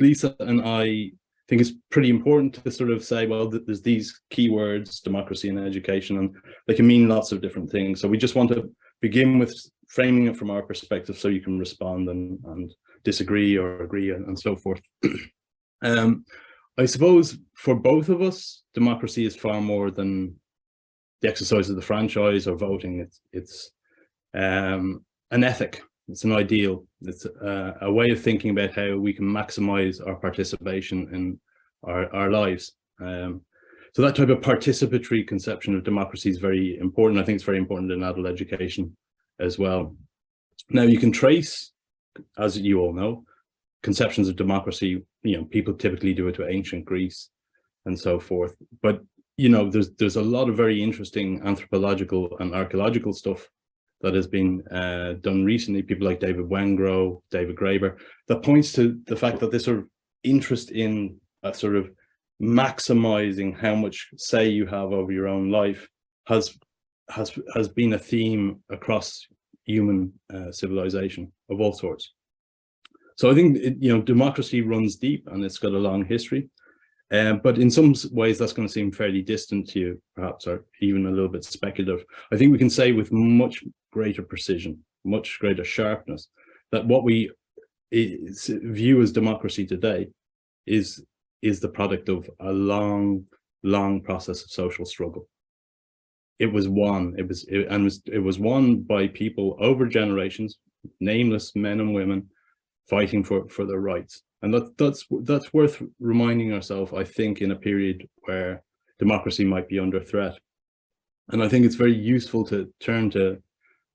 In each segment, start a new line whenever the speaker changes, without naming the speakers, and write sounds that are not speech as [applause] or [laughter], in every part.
Lisa and I think it's pretty important to sort of say, well, there's these keywords, democracy and education, and they can mean lots of different things. So we just want to begin with framing it from our perspective so you can respond and, and disagree or agree and, and so forth. [clears throat] um, I suppose for both of us, democracy is far more than the exercise of the franchise or voting. It's, it's um, an ethic it's an ideal. It's a, a way of thinking about how we can maximize our participation in our, our lives. Um, so that type of participatory conception of democracy is very important. I think it's very important in adult education as well. Now you can trace, as you all know, conceptions of democracy, you know, people typically do it to ancient Greece and so forth. But, you know, there's, there's a lot of very interesting anthropological and archaeological stuff that has been uh, done recently, people like David Wengrow, David Graeber, that points to the fact that this sort of interest in a sort of maximizing how much say you have over your own life has has has been a theme across human uh, civilization of all sorts. So I think it, you know democracy runs deep and it's got a long history. Um, but in some ways, that's going to seem fairly distant to you, perhaps, or even a little bit speculative. I think we can say with much greater precision, much greater sharpness, that what we view as democracy today is, is the product of a long, long process of social struggle. It was won, it was, it, and was, it was won by people over generations, nameless men and women, fighting for, for their rights. And that, that's, that's worth reminding ourselves, I think, in a period where democracy might be under threat. And I think it's very useful to turn to,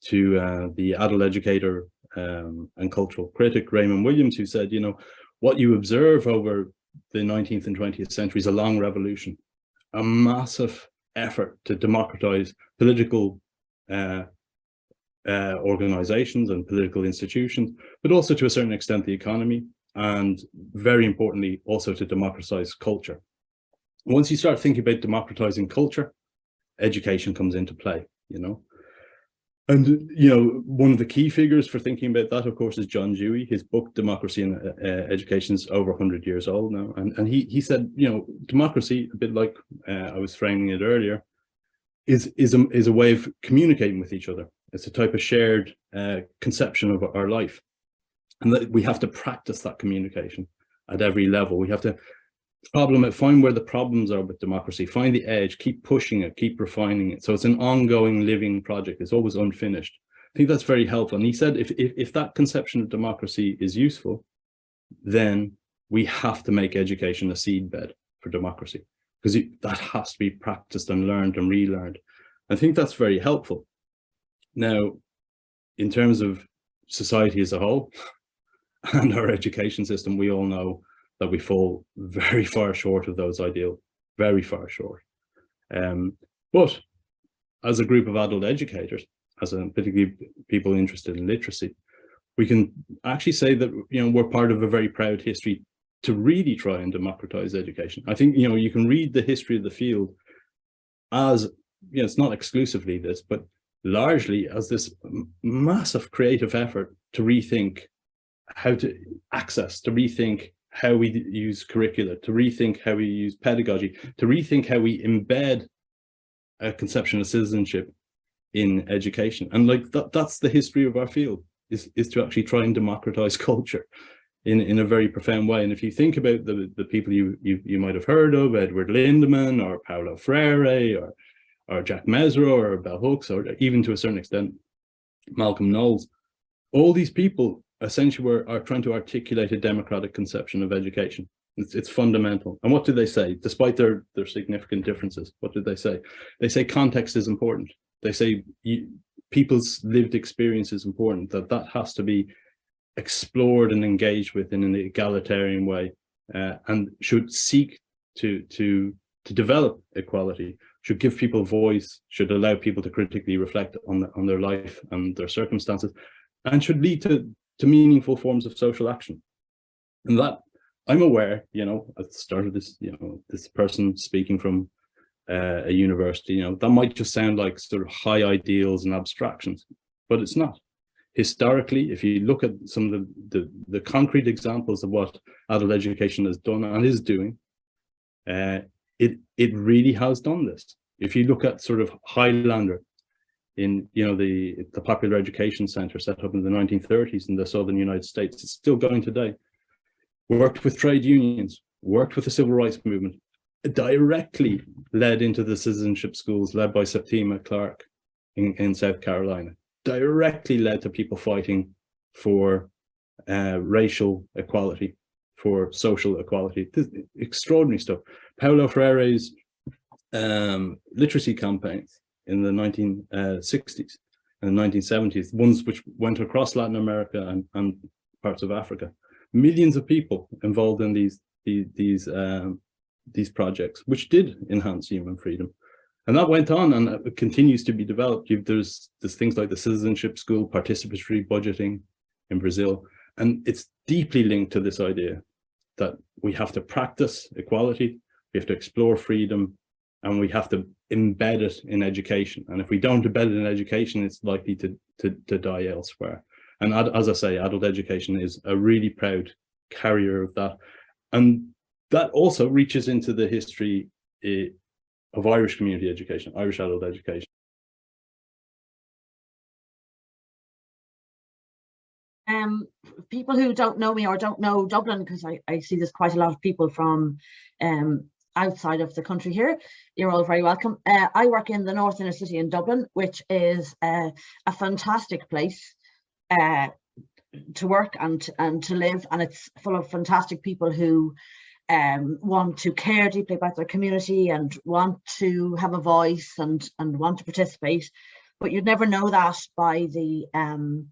to uh, the adult educator um, and cultural critic, Raymond Williams, who said, you know, what you observe over the 19th and 20th century is a long revolution, a massive effort to democratize political uh, uh, organizations and political institutions, but also to a certain extent the economy, and very importantly, also to democratize culture. Once you start thinking about democratizing culture, education comes into play, you know. And, you know, one of the key figures for thinking about that, of course, is John Dewey. His book, Democracy uh, uh Education, is over 100 years old now. And, and he, he said, you know, democracy, a bit like uh, I was framing it earlier, is, is, a, is a way of communicating with each other. It's a type of shared uh, conception of our life and that we have to practice that communication at every level. We have to problem find where the problems are with democracy, find the edge, keep pushing it, keep refining it. So it's an ongoing living project. It's always unfinished. I think that's very helpful. And he said, if, if, if that conception of democracy is useful, then we have to make education a seedbed for democracy because that has to be practiced and learned and relearned. I think that's very helpful. Now, in terms of society as a whole, [laughs] and our education system, we all know that we fall very far short of those ideals, very far short. Um, but as a group of adult educators, as a particularly people interested in literacy, we can actually say that you know we're part of a very proud history to really try and democratize education. I think you know you can read the history of the field as you know it's not exclusively this, but largely as this massive creative effort to rethink how to access, to rethink how we use curricula, to rethink how we use pedagogy, to rethink how we embed a conception of citizenship in education. And like that, that's the history of our field, is, is to actually try and democratize [laughs] culture in, in a very profound way. And if you think about the, the people you, you, you might have heard of, Edward Lindeman or Paulo Freire or, or Jack Mezirow or Bell Hooks, or even to a certain extent, Malcolm Knowles, all these people essentially we're, are trying to articulate a democratic conception of education. It's, it's, fundamental. And what do they say? Despite their, their significant differences, what do they say? They say context is important. They say you, people's lived experience is important, that that has to be explored and engaged with in an egalitarian way uh, and should seek to, to, to develop equality, should give people voice, should allow people to critically reflect on, the, on their life and their circumstances, and should lead to to meaningful forms of social action. And that I'm aware, you know, at the start of this, you know, this person speaking from uh, a university, you know, that might just sound like sort of high ideals and abstractions, but it's not. historically, if you look at some of the, the, the concrete examples of what adult education has done and is doing, uh, it, it really has done this. If you look at sort of Highlander in, you know, the, the Popular Education Center set up in the 1930s in the Southern United States, it's still going today, worked with trade unions, worked with the civil rights movement, directly led into the citizenship schools led by Septima Clark in, in South Carolina, directly led to people fighting for uh, racial equality, for social equality, this extraordinary stuff. Paulo Freire's um, literacy campaigns in the 1960s and 1970s, ones which went across Latin America and, and parts of Africa. Millions of people involved in these, these, these um, these projects, which did enhance human freedom. And that went on and it continues to be developed. There's, there's things like the citizenship school, participatory budgeting in Brazil. And it's deeply linked to this idea that we have to practice equality, we have to explore freedom, and we have to embed it in education. And if we don't embed it in education, it's likely to, to, to die elsewhere. And as I say, adult education is a really proud carrier of that. And that also reaches into the history uh, of Irish community education, Irish adult education.
Um, people who don't know me or don't know Dublin, because I, I see there's quite a lot of people from um, outside of the country here, you're all very welcome. Uh, I work in the North Inner City in Dublin, which is uh, a fantastic place uh, to work and, and to live, and it's full of fantastic people who um, want to care deeply about their community and want to have a voice and, and want to participate. But you'd never know that by the um,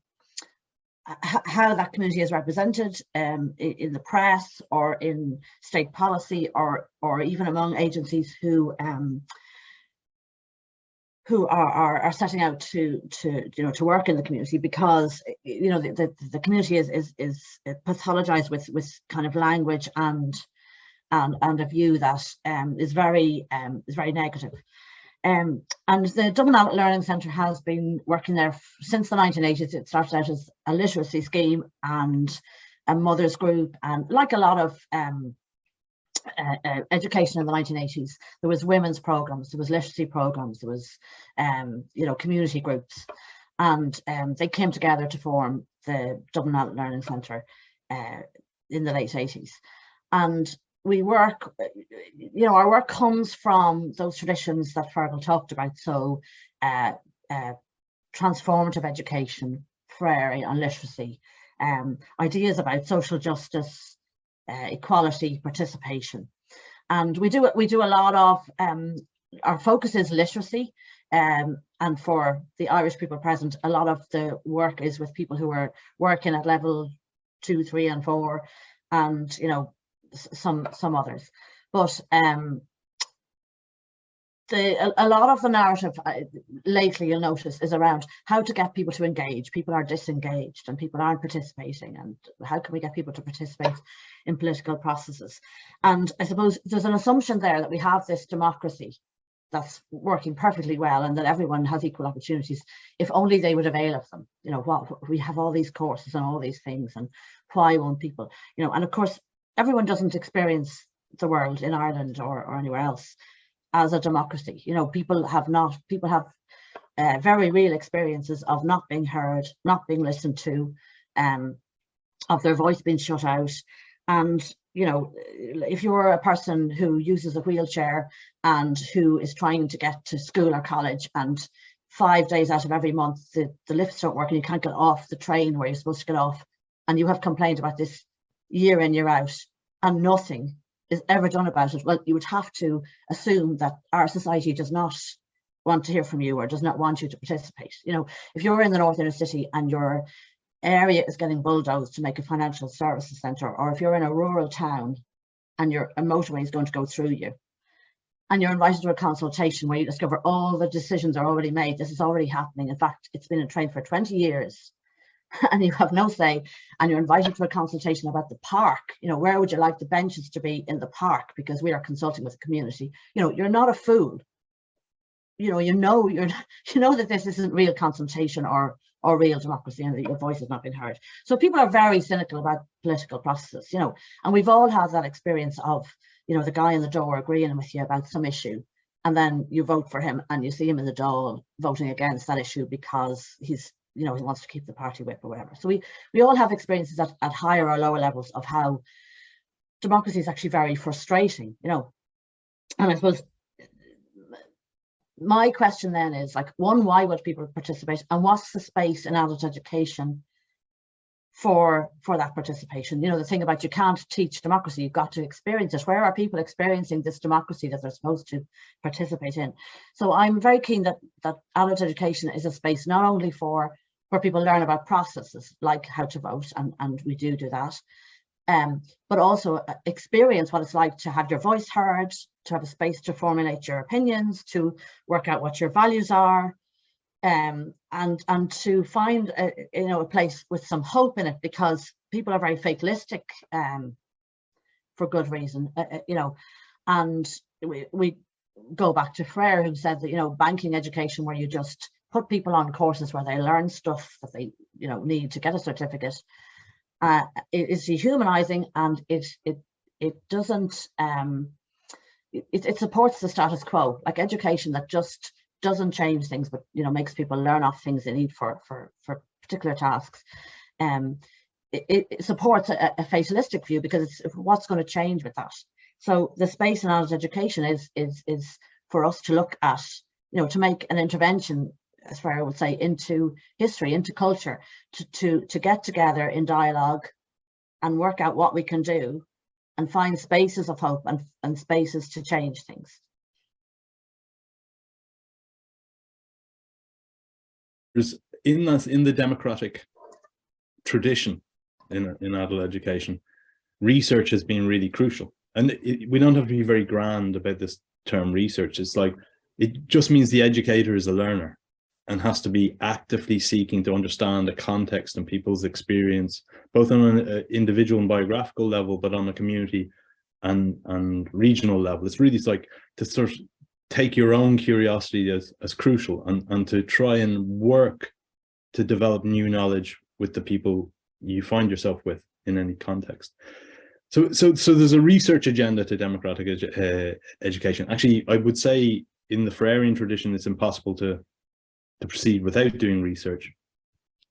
how that community is represented um, in the press or in state policy or or even among agencies who um, who are, are, are setting out to to you know to work in the community because you know the, the, the community is is is pathologized with with kind of language and and, and a view that um, is very um, is very negative. Um, and the Dublin Adult Learning Centre has been working there since the 1980s. It started out as a literacy scheme and a mothers group, and like a lot of um, uh, uh, education in the 1980s, there was women's programs, there was literacy programs, there was um, you know community groups, and um, they came together to form the Dublin Adult Learning Centre uh, in the late 80s. And we work, you know, our work comes from those traditions that Fergal talked about. So uh, uh, transformative education, Freire and literacy, um, ideas about social justice, uh, equality, participation. And we do we do a lot of, um, our focus is literacy. Um, and for the Irish people present, a lot of the work is with people who are working at level two, three and four and, you know, some some others. But um, the, a, a, lot of the narrative uh, lately you'll notice is around how to get people to engage. People are disengaged and people aren't participating and how can we get people to participate in political processes. And I suppose there's an assumption there that we have this democracy that's working perfectly well and that everyone has equal opportunities if only they would avail of them. You know, what we have all these courses and all these things and why won't people, you know, and of course everyone doesn't experience the world in Ireland or, or anywhere else as a democracy. You know, people have not, people have uh, very real experiences of not being heard, not being listened to, um, of their voice being shut out. And, you know, if you're a person who uses a wheelchair and who is trying to get to school or college and five days out of every month the, the lifts don't work and you can't get off the train where you're supposed to get off and you have complained about this year in, year out, and nothing is ever done about it, well, you would have to assume that our society does not want to hear from you or does not want you to participate. You know, if you're in the North Inner City and your area is getting bulldozed to make a financial services centre, or if you're in a rural town and your a motorway is going to go through you, and you're invited to a consultation where you discover all the decisions are already made, this is already happening. In fact, it's been in train for 20 years [laughs] and you have no say and you're invited to a consultation about the park. You know where would you like the benches to be in the park? Because we are consulting with the community. You know you're not a fool. You know you know you're [laughs] you know that this isn't real consultation or or real democracy and that your voice has not been heard. So people are very cynical about political processes, you know, and we've all had that experience of, you know, the guy in the door agreeing with you about some issue and then you vote for him and you see him in the door voting against that issue because he's you know he wants to keep the party whip or whatever. So we we all have experiences at, at higher or lower levels of how democracy is actually very frustrating you know? And i suppose my question then is like one why would people participate? And what's the space in adult education for for that participation. You know the thing about you can't teach democracy you've got to experience it. Where are people experiencing this democracy that they're supposed to participate in? So i'm very keen that that adult education is a space not only for where people learn about processes like how to vote and and we do do that um but also uh, experience what it's like to have your voice heard to have a space to formulate your opinions to work out what your values are um, and and to find a, you know a place with some hope in it because people are very fatalistic um, for good reason uh, uh, you know. And we, we go back to Freire who said that you know banking education where you just put people on courses where they learn stuff that they you know need to get a certificate uh, it is dehumanizing and it it it doesn't um it, it supports the status quo. Like education that just doesn't change things, but you know makes people learn off things they need for for for particular tasks. Um, it, it supports a, a, fatalistic view because it's what's going to change with that. So the space in adult education is is is for us to look at, you know, to make an intervention, as far I would say, into history, into culture, to to to get together in dialogue and work out what we can do and find spaces of hope and, and spaces to change things.
In that in the democratic tradition in in adult education, research has been really crucial. And it, we don't have to be very grand about this term research. It's like it just means the educator is a learner and has to be actively seeking to understand the context and people's experience, both on an uh, individual and biographical level, but on a community and and regional level. It's really like to sort of take your own curiosity as, as crucial and, and to try and work to develop new knowledge with the people you find yourself with in any context. So, so, so there's a research agenda to democratic edu uh, education. Actually, I would say in the Freirean tradition, it's impossible to to proceed without doing research.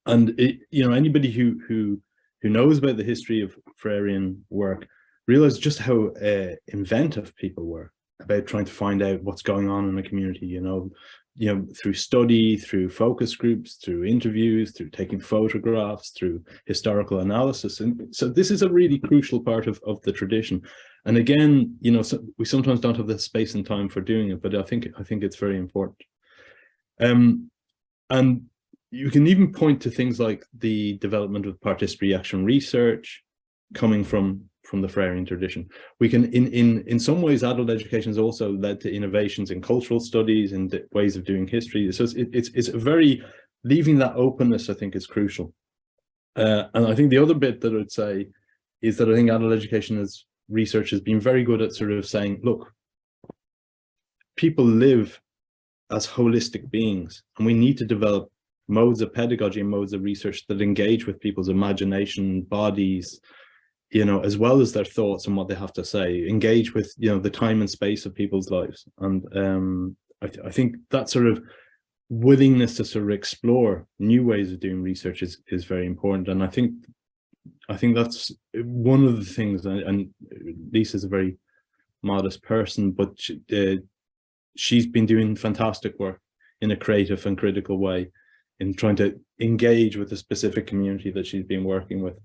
And it, you know, anybody who who who knows about the history of Freirean work realize just how uh, inventive people were about trying to find out what's going on in the community, you know, you know, through study, through focus groups, through interviews, through taking photographs, through historical analysis. And so this is a really crucial part of, of the tradition. And again, you know, so we sometimes don't have the space and time for doing it, but I think I think it's very important. Um, and you can even point to things like the development of participatory action research coming from from the Freirean tradition. We can, in, in, in some ways, adult education has also led to innovations in cultural studies and ways of doing history. So it's, it's, it's very, leaving that openness, I think, is crucial. Uh, and I think the other bit that I'd say is that I think adult education as research has been very good at sort of saying, look, people live as holistic beings, and we need to develop modes of pedagogy and modes of research that engage with people's imagination, bodies, you know, as well as their thoughts and what they have to say, engage with, you know, the time and space of people's lives. And um, I, th I think that sort of willingness to sort of explore new ways of doing research is, is very important. And I think, I think that's one of the things, and, Lisa's a very modest person, but she, uh, she's been doing fantastic work in a creative and critical way in trying to engage with the specific community that she's been working with.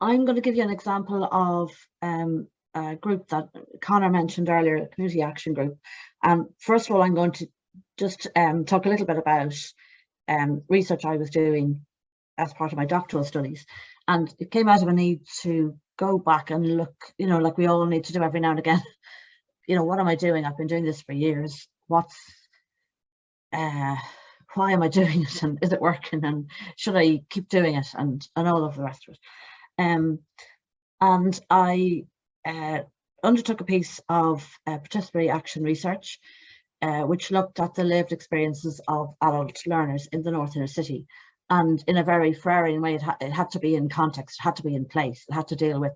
I'm going to give you an example of um, a group that Connor mentioned earlier, a community action group. Um, first of all, I'm going to just um, talk a little bit about um, research I was doing as part of my doctoral studies. And it came out of a need to go back and look, you know, like we all need to do every now and again. [laughs] You know, what am I doing? I've been doing this for years. What's, uh, why am I doing it? And is it working? And should I keep doing it? And, and all of the rest of it. Um, and I uh, undertook a piece of uh, participatory action research, uh, which looked at the lived experiences of adult learners in the North Inner City. And in a very Freirean way, it, ha it had to be in context, it had to be in place, it had to deal with,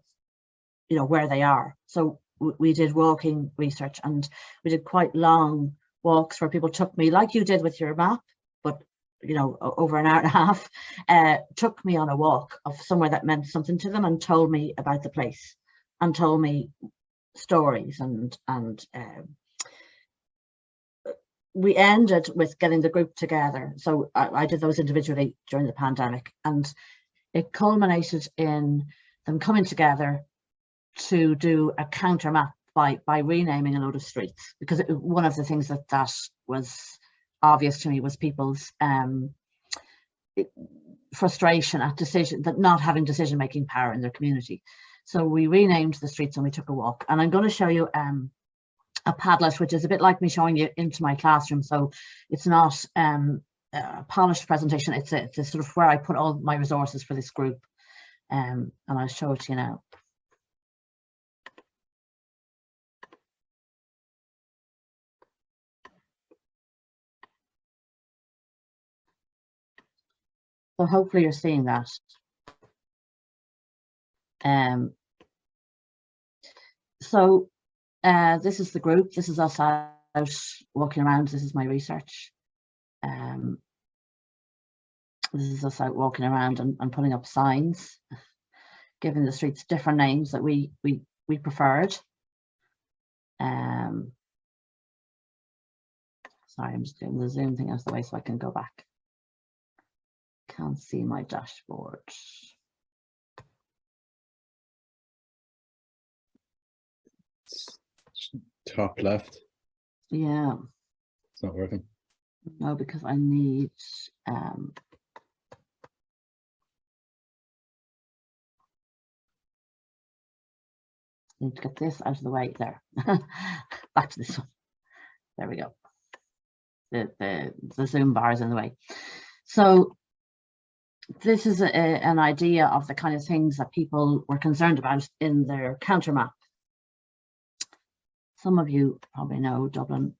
you know, where they are. So we did walking research and we did quite long walks where people took me, like you did with your map, but you know, over an hour and a [laughs] half, uh, took me on a walk of somewhere that meant something to them and told me about the place and told me stories and and um, we ended with getting the group together. So I, I, did those individually during the pandemic and it culminated in them coming together to do a counter map by, by renaming a load of streets because it, one of the things that that was obvious to me was people's um, frustration at decision that not having decision making power in their community. So we renamed the streets and we took a walk. And I'm going to show you um, a Padlet, which is a bit like me showing you into my classroom. So it's not um, a polished presentation. It's a, it's a sort of where I put all my resources for this group. Um, and I'll show it to you now. So hopefully you're seeing that. Um, so uh, this is the group. This is us out walking around. This is my research. Um, this is us out walking around and, and putting up signs, giving the streets different names that we we we preferred. Um, sorry, I'm just doing the Zoom thing out of the way so I can go back. Can't see my dashboard.
top left.
Yeah.
It's not working.
No, because I need um need to get this out of the way there. [laughs] Back to this one. There we go. The, the, the zoom bar is in the way. So this is a, an idea of the kind of things that people were concerned about in their counter map. Some of you probably know Dublin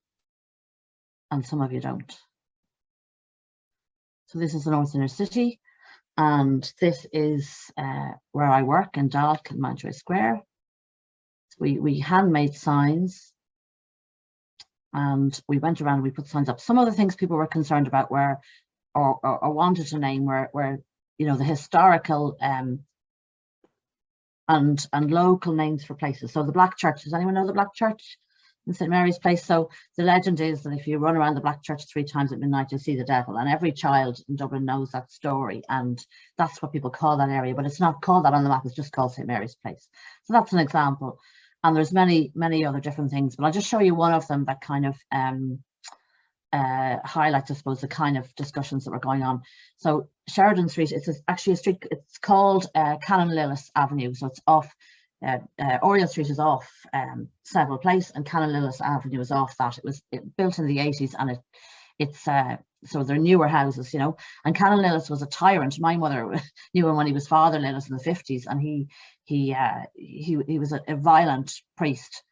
and some of you don't. So this is the North Inner City and this is uh, where I work in DALC in Mountjoy Square. We, we handmade signs and we went around we put signs up. Some of the things people were concerned about were or, or, or wanted to name where, were you know, the historical um, and and local names for places. So the Black Church, does anyone know the Black Church in St Mary's Place? So the legend is that if you run around the Black Church three times at midnight, you'll see the devil. And every child in Dublin knows that story. And that's what people call that area, but it's not called that on the map, it's just called St Mary's Place. So that's an example. And there's many, many other different things, but I'll just show you one of them that kind of um, uh, highlights, I suppose, the kind of discussions that were going on. So Sheridan Street, it's a, actually a street, it's called uh, Canon Lillis Avenue. So it's off, uh, uh, Oriel Street is off um, Place and Canon Lillis Avenue is off that. It was it, built in the 80s and it it's uh, so they're newer houses, you know. And Canon Lillis was a tyrant. My mother [laughs] knew him when he was Father Lillis in the 50s and he he uh, he, he was a, a violent priest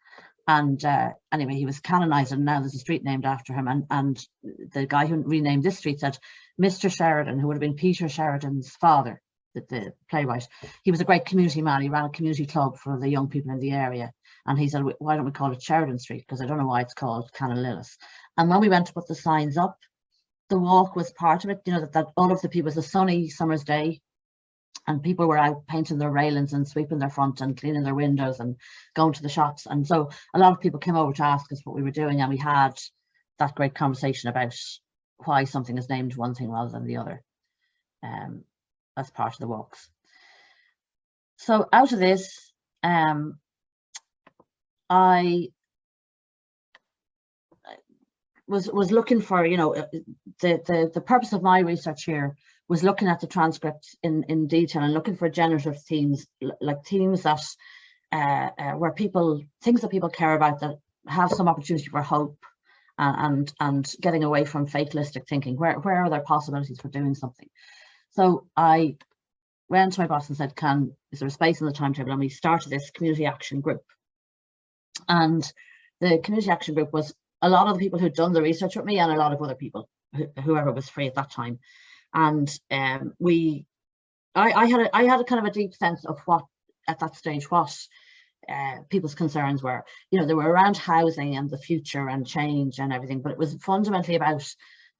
and uh, anyway, he was canonized and now there's a street named after him. And, and the guy who renamed this street said, Mr. Sheridan, who would have been Peter Sheridan's father, the, the playwright, he was a great community man. He ran a community club for the young people in the area. And he said, why don't we call it Sheridan Street? Because I don't know why it's called Canon Lillis. And when we went to put the signs up, the walk was part of it, you know, that, that all of the people, it was a sunny summer's day, and people were out painting their railings and sweeping their front and cleaning their windows and going to the shops. And so a lot of people came over to ask us what we were doing and we had that great conversation about why something is named one thing rather than the other. Um, that's part of the walks. So out of this, um, I was was looking for, you know, the the the purpose of my research here was looking at the transcript in, in detail and looking for generative themes, like themes that uh, uh, where people, things that people care about that have some opportunity for hope uh, and and getting away from fatalistic thinking. Where, where are there possibilities for doing something? So I went to my boss and said, can, is there a space in the timetable? And we started this community action group. And the community action group was a lot of the people who'd done the research with me and a lot of other people, whoever was free at that time. And um, we, I, I had a, I had a kind of a deep sense of what at that stage what uh, people's concerns were. You know, they were around housing and the future and change and everything, but it was fundamentally about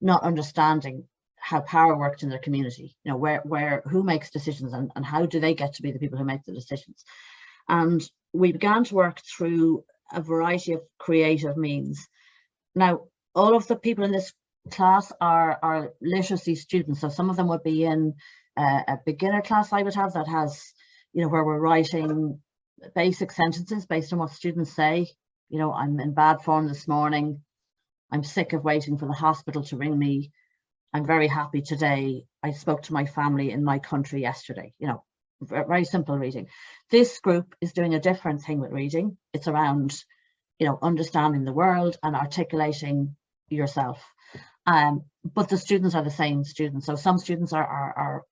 not understanding how power worked in their community. You know, where where who makes decisions and, and how do they get to be the people who make the decisions. And we began to work through a variety of creative means. Now, all of the people in this class are, are literacy students. So some of them would be in uh, a beginner class I would have that has, you know, where we're writing basic sentences based on what students say. You know, I'm in bad form this morning. I'm sick of waiting for the hospital to ring me. I'm very happy today. I spoke to my family in my country yesterday. You know, very simple reading. This group is doing a different thing with reading. It's around, you know, understanding the world and articulating yourself. Um, but the students are the same students. So some students are, are, are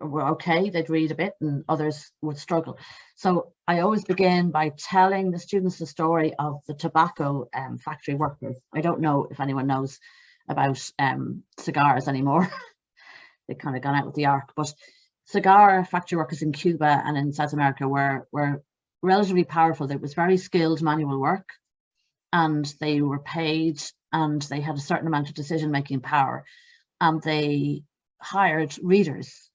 were okay, they'd read a bit and others would struggle. So I always begin by telling the students the story of the tobacco um, factory workers. I don't know if anyone knows about um, cigars anymore. [laughs] They've kind of gone out with the arc, but cigar factory workers in Cuba and in South America were, were relatively powerful. It was very skilled manual work and they were paid and they had a certain amount of decision-making power and they hired readers.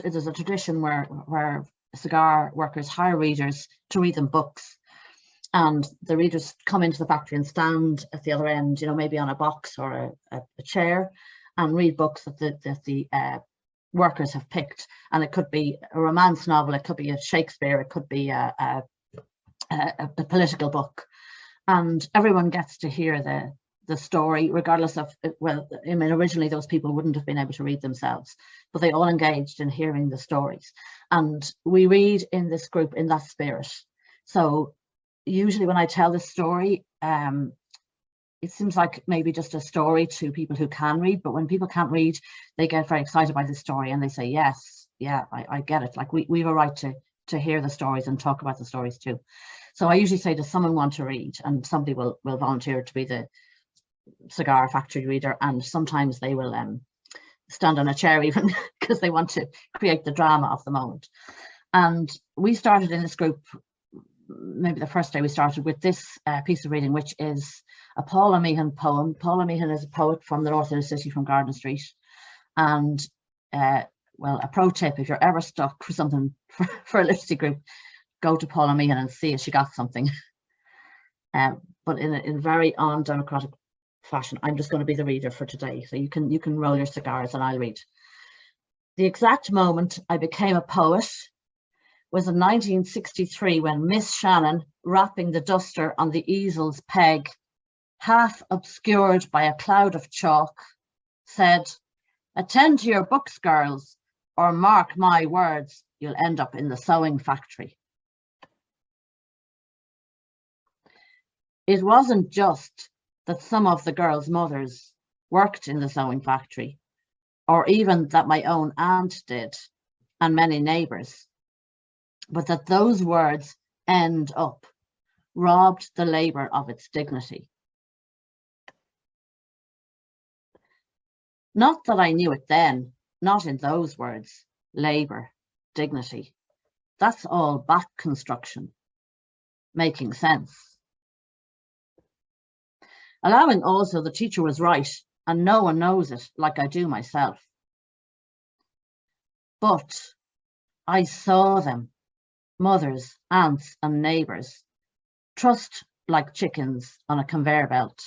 There's a tradition where, where cigar workers hire readers to read them books and the readers come into the factory and stand at the other end, you know, maybe on a box or a, a, chair and read books that the, that the uh, workers have picked. And it could be a romance novel, it could be a Shakespeare, it could be a, a, a, a political book. And everyone gets to hear the, the story, regardless of, well, I mean, originally those people wouldn't have been able to read themselves, but they all engaged in hearing the stories. And we read in this group in that spirit. So usually when I tell this story, um, it seems like maybe just a story to people who can read, but when people can't read, they get very excited by the story and they say, yes, yeah, I, I get it. Like we, we have a right to, to hear the stories and talk about the stories too. So I usually say, does someone want to read? And somebody will, will volunteer to be the cigar factory reader. And sometimes they will um, stand on a chair even [laughs] because they want to create the drama of the moment. And we started in this group maybe the first day we started with this uh, piece of reading, which is a Paula Meehan poem. Paula Meehan is a poet from the north of the city, from Garden Street. And uh, well, a pro tip, if you're ever stuck for something [laughs] for, for a literacy group, go to Paula Meehan and see if she got something. Um, [laughs] but in a in very undemocratic fashion, I'm just going to be the reader for today. So you can you can roll your cigars and I'll read. The exact moment I became a poet was in 1963 when Miss Shannon, rapping the duster on the easel's peg, half obscured by a cloud of chalk, said, attend to your books, girls, or mark my words, you'll end up in the sewing factory. It wasn't just that some of the girls' mothers worked in the sewing factory, or even that my own aunt did, and many neighbours but that those words end up robbed the labour of its dignity. Not that I knew it then, not in those words, labour, dignity. That's all back construction, making sense. Allowing also the teacher was right and no one knows it like I do myself. But I saw them mothers, aunts and neighbours, trussed like chickens on a conveyor belt,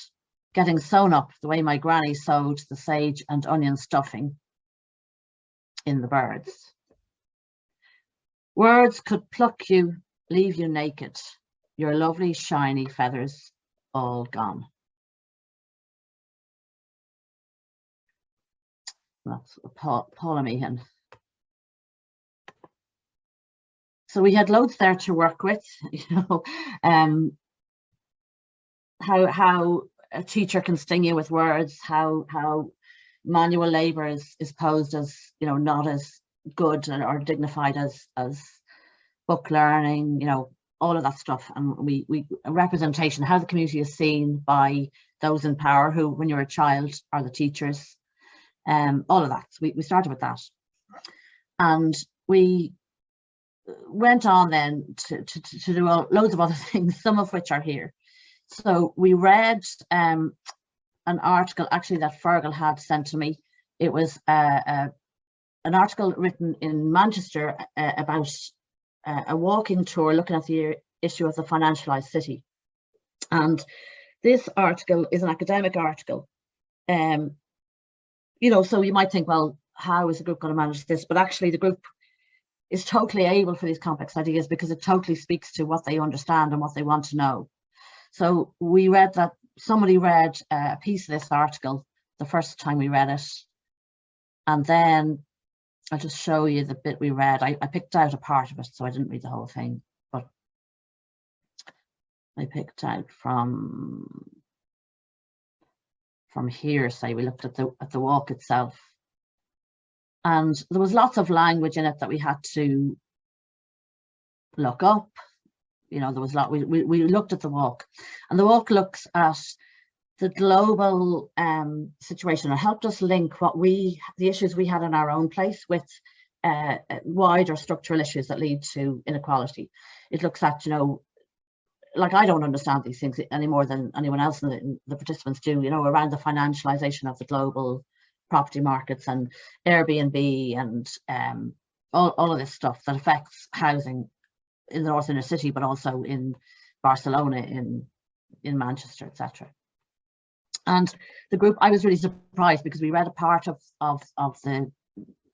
getting sewn up the way my granny sewed the sage and onion stuffing in the birds. Words could pluck you, leave you naked, your lovely shiny feathers all gone. That's Meehan. So we had loads there to work with, [laughs] you know, um, how how a teacher can sting you with words, how how manual labour is, is posed as, you know, not as good or dignified as as book learning, you know, all of that stuff. And we, we representation, how the community is seen by those in power who, when you're a child, are the teachers, um, all of that. So we, we started with that. And we went on then to, to, to do loads of other [laughs] things, some of which are here. So we read um, an article actually that Fergal had sent to me. It was uh, uh, an article written in Manchester uh, about uh, a walking tour looking at the issue of the financialized city. And this article is an academic article. Um, you know, so you might think, well, how is the group going to manage this? But actually the group is totally able for these complex ideas because it totally speaks to what they understand and what they want to know. So we read that somebody read uh, a piece of this article the first time we read it. And then I'll just show you the bit we read. I, I picked out a part of it, so I didn't read the whole thing, but I picked out from from here, say we looked at the at the walk itself. And there was lots of language in it that we had to look up. You know, there was a lot, we, we, we looked at the walk and the walk looks at the global um, situation and helped us link what we, the issues we had in our own place with uh, wider structural issues that lead to inequality. It looks at, you know, like I don't understand these things any more than anyone else in the, in the participants do, you know, around the financialization of the global property markets and Airbnb and um, all, all of this stuff that affects housing in the north inner city, but also in Barcelona, in in Manchester, etc. And the group, I was really surprised because we read a part of of of the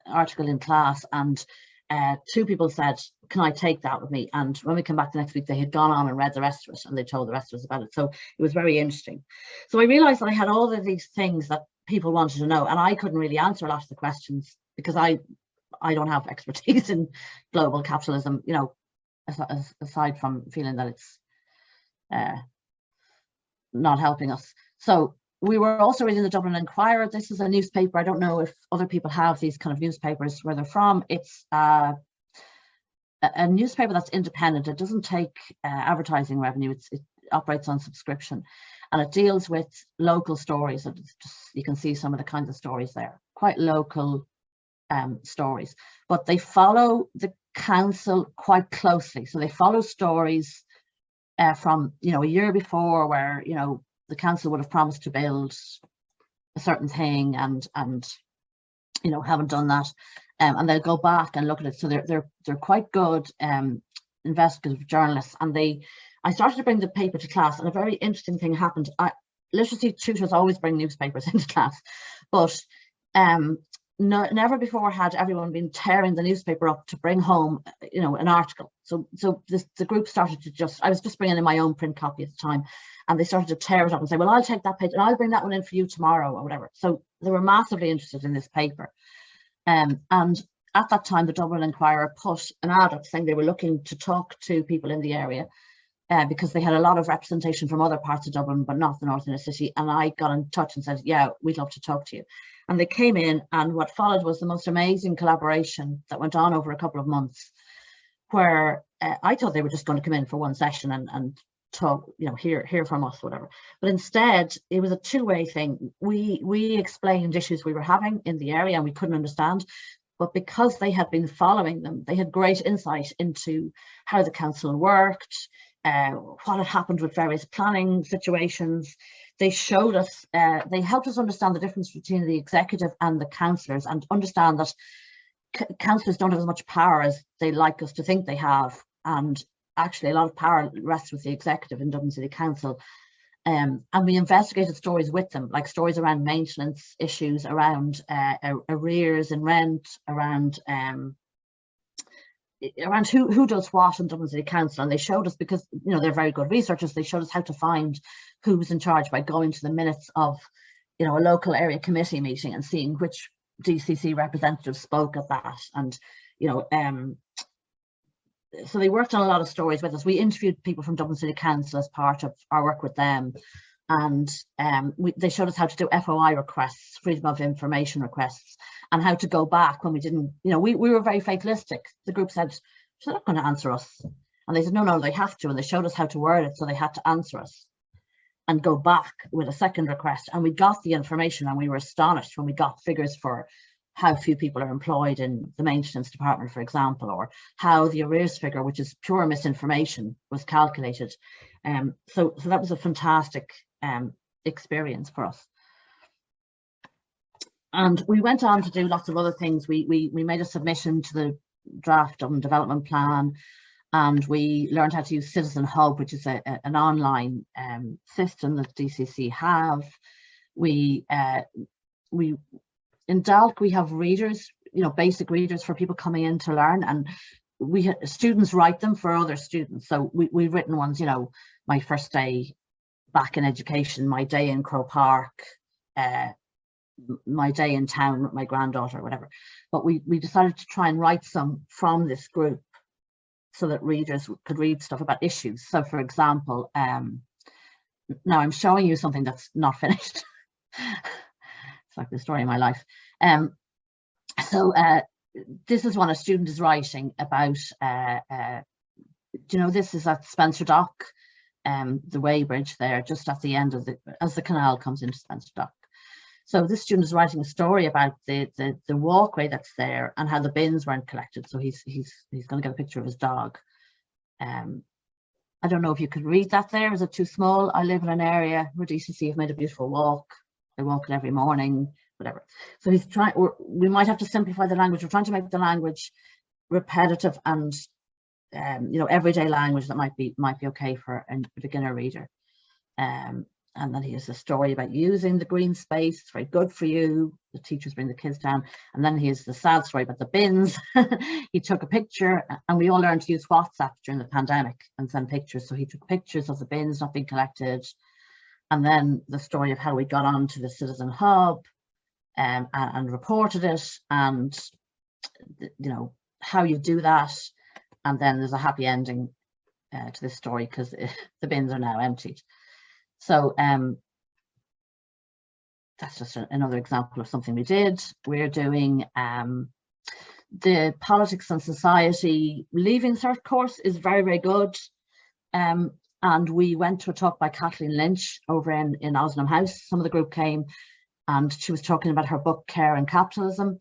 article in class, and uh, two people said, "Can I take that with me?" And when we came back the next week, they had gone on and read the rest of it, and they told the rest of us about it. So it was very interesting. So I realised that I had all of these things that people wanted to know and I couldn't really answer a lot of the questions because I I don't have [laughs] expertise in global capitalism you know aside from feeling that it's uh, not helping us so we were also reading the Dublin Inquirer this is a newspaper. I don't know if other people have these kind of newspapers where they're from. It's uh, a newspaper that's independent. It doesn't take uh, advertising revenue. It's, it operates on subscription. And it deals with local stories. So just, you can see some of the kinds of stories there, quite local um, stories, but they follow the council quite closely. So they follow stories uh, from, you know, a year before where, you know, the council would have promised to build a certain thing and, and you know, haven't done that. Um, and they'll go back and look at it. So they're, they're, they're quite good um, investigative journalists and they I started to bring the paper to class and a very interesting thing happened. I, literacy tutors always bring newspapers [laughs] into class, but um, no, never before had everyone been tearing the newspaper up to bring home, you know, an article. So, so this, the group started to just, I was just bringing in my own print copy at the time, and they started to tear it up and say, well, I'll take that page and I'll bring that one in for you tomorrow or whatever. So they were massively interested in this paper. Um, and at that time, the Dublin Inquirer put an ad up saying they were looking to talk to people in the area uh, because they had a lot of representation from other parts of Dublin, but not the North Inner City. And I got in touch and said, yeah, we'd love to talk to you. And they came in and what followed was the most amazing collaboration that went on over a couple of months where uh, I thought they were just going to come in for one session and, and talk, you know, hear, hear from us, whatever. But instead, it was a two-way thing. We, we explained issues we were having in the area and we couldn't understand but because they had been following them, they had great insight into how the council worked, uh, what had happened with various planning situations. They showed us, uh, they helped us understand the difference between the executive and the councillors and understand that councillors don't have as much power as they like us to think they have. And actually a lot of power rests with the executive in Dublin City Council. Um, and we investigated stories with them, like stories around maintenance issues, around uh, arrears and rent, around um, around who who does what in Dublin City Council. And they showed us because you know they're very good researchers they showed us how to find who was in charge by going to the minutes of you know a local area committee meeting and seeing which DCC representatives spoke at that. And you know um so they worked on a lot of stories with us. We interviewed people from Dublin City Council as part of our work with them. And um, we, they showed us how to do FOI requests, freedom of information requests, and how to go back when we didn't, you know, we, we were very fatalistic. The group said, they're not going to answer us. And they said, no, no, they have to. And they showed us how to word it. So they had to answer us and go back with a second request. And we got the information and we were astonished when we got figures for how few people are employed in the maintenance department, for example, or how the arrears figure, which is pure misinformation, was calculated. Um, so, so that was a fantastic um, experience for us. And we went on to do lots of other things. We, we, we made a submission to the draft on development plan and we learned how to use Citizen Hub, which is a, a, an online um, system that DCC have. We, uh, we in DALC, we have readers, you know, basic readers for people coming in to learn and we students write them for other students. So we, we've written ones, you know, my first day back in education, my day in Croke Park, uh, my day in town with my granddaughter, or whatever. But we, we decided to try and write some from this group so that readers could read stuff about issues. So for example, um, now I'm showing you something that's not [laughs] finished. it's like the story of my life. Um, so uh, this is one a student is writing about, uh, uh, you know, this is at Spencer Dock, um, the weighbridge there, just at the end of the, as the canal comes into Spencer Dock. So this student is writing a story about the, the, the walkway that's there and how the bins weren't collected. So he's he's he's going to get a picture of his dog. Um, I don't know if you could read that there. Is it too small? I live in an area where DCC have made a beautiful walk. I walk it every morning, whatever. So he's trying, we might have to simplify the language. We're trying to make the language repetitive and um, you know, everyday language that might be might be okay for a beginner reader. Um, and then he has a story about using the green space. It's very good for you. The teachers bring the kids down. And then he has the sad story about the bins. [laughs] he took a picture and we all learned to use WhatsApp during the pandemic and send pictures. So he took pictures of the bins not being collected. And then the story of how we got onto the Citizen Hub um, and, and reported it and, you know, how you do that. And then there's a happy ending uh, to this story because [laughs] the bins are now emptied. So um, that's just a, another example of something we did. We're doing um, the politics and society leaving cert course is very, very good. Um, and we went to a talk by Kathleen Lynch over in, in Ozanam House. Some of the group came and she was talking about her book, Care and Capitalism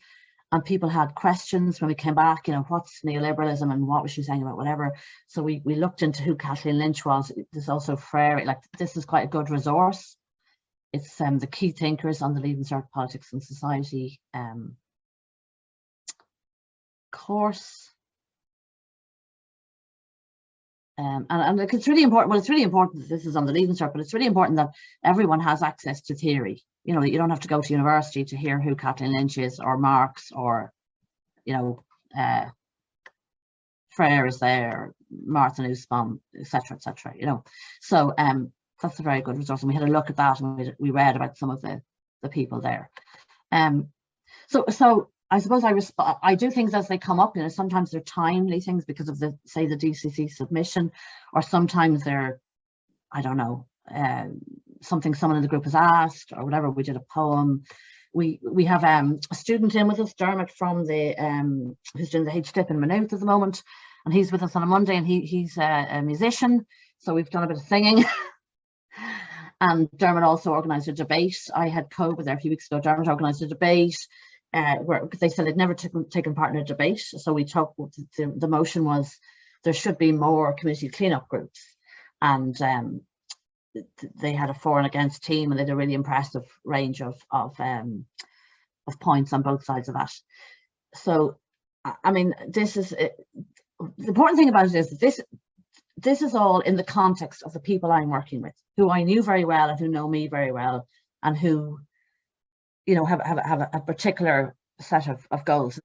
and people had questions when we came back, you know, what's neoliberalism and what was she saying about whatever. So we, we looked into who Kathleen Lynch was. There's also Freire, like this is quite a good resource. It's um, the key thinkers on the Leaving Cert Politics and Society um, course. Um, and, and it's really important, well, it's really important that this is on the Leaving Cert, but it's really important that everyone has access to theory you know, you don't have to go to university to hear who Kathleen Lynch is or Marx or, you know, uh, Freire is there, Martha Nussbaum, etc., etc. You know, so um, that's a very good resource, and we had a look at that, and we, we read about some of the the people there. Um, so so I suppose I I do things as they come up. You know, sometimes they're timely things because of the say the DCC submission, or sometimes they're I don't know uh, something someone in the group has asked or whatever. We did a poem. We we have um, a student in with us, Dermot from the um, who's doing the HDIP in Maynooth at the moment, and he's with us on a Monday, and he he's a, a musician, so we've done a bit of singing. [laughs] and Dermot also organised a debate. I had COVID there a few weeks ago. Dermot organised a debate uh, where they said they'd never taken taken part in a debate, so we talked. The, the motion was there should be more community cleanup groups, and um, they had a for and against team and they had a really impressive range of of um, of points on both sides of that. So, I mean, this is it, the important thing about it is this this is all in the context of the people I'm working with, who I knew very well and who know me very well, and who, you know, have have have a, a particular set of, of goals.